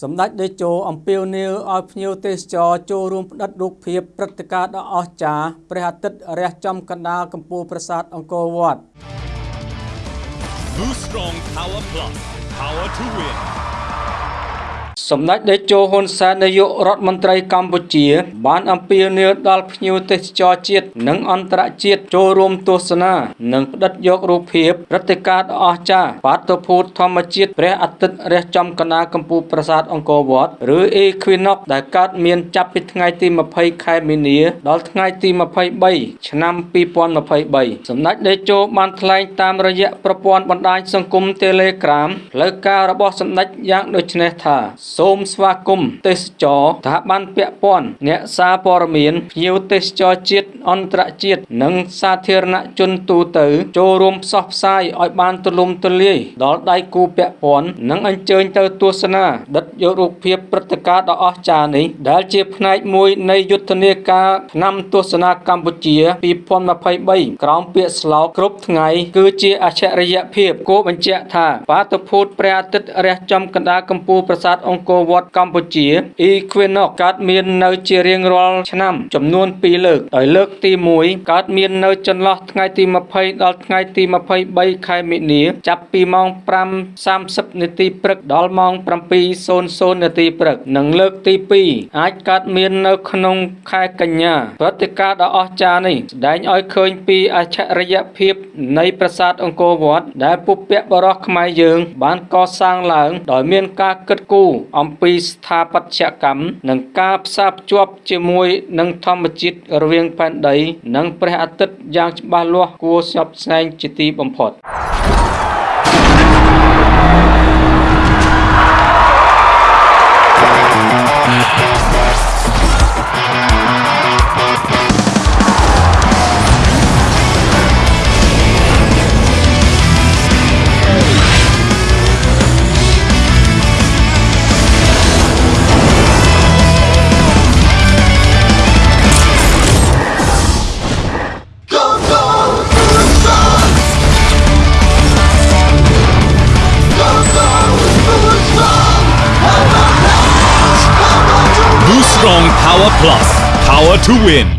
សម្ដេចតេជោអំពាវនាវឲ្យភ្ញៀវទេសចរចូលរួមផ្តិតរូបភាពព្រឹត្តិការណ៍ដ៏អស្ចារ្យព្រះអាទិត្យរះចំកណ្ដាលកំពូលប្រាសាទអង្គរវត្ត Boost Strong Power Plus. Power to win. សម្ដេចតេជោហ៊ុនសែននាយករដ្ឋមន្ត្រីកម្ពុជា បានអំពាវនាវដល់ភ្ញៀវទេសចរជាតិនិងអន្តរជាតិចូលរួមទស្សនា និងផ្តិតយករូបភាពព្រឹត្តិការណ៍ដ៏អស្ចារ្យបាតុភូតធម្មជាតិព្រះអាទិត្យរះចំកណ្ដាលកំពូលប្រាសាទអង្គរវត្តឬ Equinox ដែលកើតមានចាប់ពីថ្ងៃទី20ខែមីនា ដល់ថ្ងៃទី23ឆ្នាំ2023សម្ដេចតេជោបានថ្លែងតាមរយៈប្រព័ន្ធបណ្ដាញសង្គម Telegram ផ្លូវការរបស់សម្ដេចយ៉ាងដូចនេះថាសូមស្វាគមន៍ទេសចរស្ថាប័នពាក់ព័ន្ធអ្នកសារព័ត៌មានភ្ញៀវទេសចរជាតិ អន្តរជាតិនិងសាធារណជនទូទៅ ចូលរួមផ្សព្វផ្សាយឲ្យបានទូលំទូលាយដល់ដៃគូពាក់ព័ន្ធនិងអញ្ជើញទៅទស្សនាដិតយករូបភាពព្រឹត្តិការណ៍ដ៏អស្ចារ្យនេះដែលជាផ្នែកមួយនៃយុទ្ធនាការឆ្នាំទស្សនាកម្ពុជា2023ក្រោមពាក្យស្លោកគ្រប់ថ្ងៃ គឺជាអច្ឆរិយភាពគួរបញ្ជាក់ថាបាតុភូតព្រះអាទិត្យរះចំកណ្ដាលកំពូលប្រាសាទអង្គអង្គរវត្តកម្ពុជា Equinox កើតមាននៅជារៀងរាល់ឆ្នាំចំនួន2លើកដោយលើកទី1កើតមាននៅចន្លោះថ្ងៃទី20ដល់ថ្ងៃទី23ខែមិនិនាចាប់ពីម៉ោង5:30នាទីព្រឹកដល់ម៉ោង7:00នាទីព្រឹកនិងលើកទី2អាចកើតមាននៅក្នុងខែកញ្ញាព្រឹត្តិការណ៍ដ៏អស្ចារ្យនេះស្ដែងឲ្យឃើញពីអច្ឆរិយភាពនៃប្រាសាទអង្គរវត្តដែលពុព្វបុរសខ្មែរយើង បានកសាងឡើង ដោយមានការគិតគូរអំពីស្ថាបត្យកម្មនិងការផ្សារភ្ជាប់ជាមួយនឹងធម្មជាតិរវាងផែនដី និងព្រះអាទិត្យយ៉ាងច្បាស់លាស់គួរស្ញប់ស្ញែងជាទីបំផុត។ Strong Power Plus. Power to win.